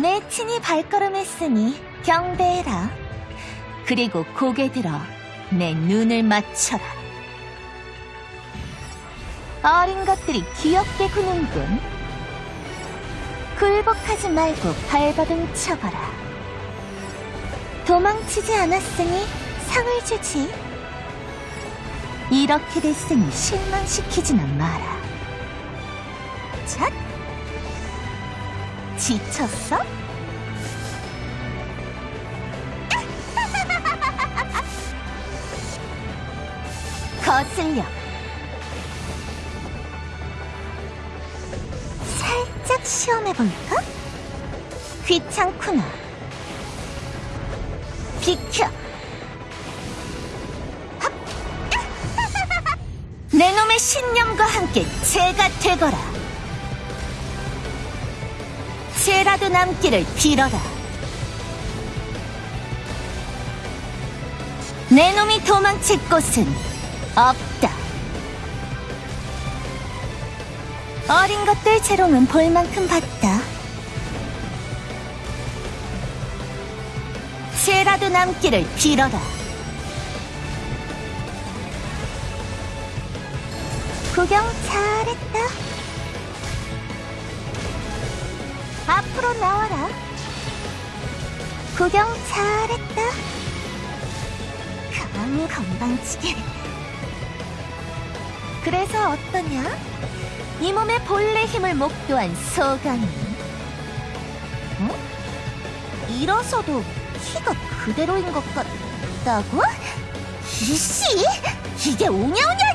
내 친히 발걸음했으니 경배해라. 그리고 고개 들어 내 눈을 맞춰라. 어린 것들이 귀엽게 구는군. 굴복하지 말고 발버둥 쳐봐라. 도망치지 않았으니 상을 주지. 이렇게 됐으니 실망시키지는 마라. 잣! 지쳤어? 거슬려. 살짝 시험해볼까? 귀찮구나. 비켜! 합! 내 놈의 신념과 함께 제가 되거라. 죄라도 남기를 빌어라. 내 놈이 도망칠 곳은 없다. 어린 것들 재롱은 볼 만큼 봤다. 죄라도 남기를 빌어라. 구경 잘했다. 앞으로 나와라. 구경 잘했다. 가만 건방지게. 그래서 어떠냐? 이 몸의 본래 힘을 목도한 소감이. 어? 일어서도 키가 그대로인 것 같다고? 이씨! 이게 오냐오냐!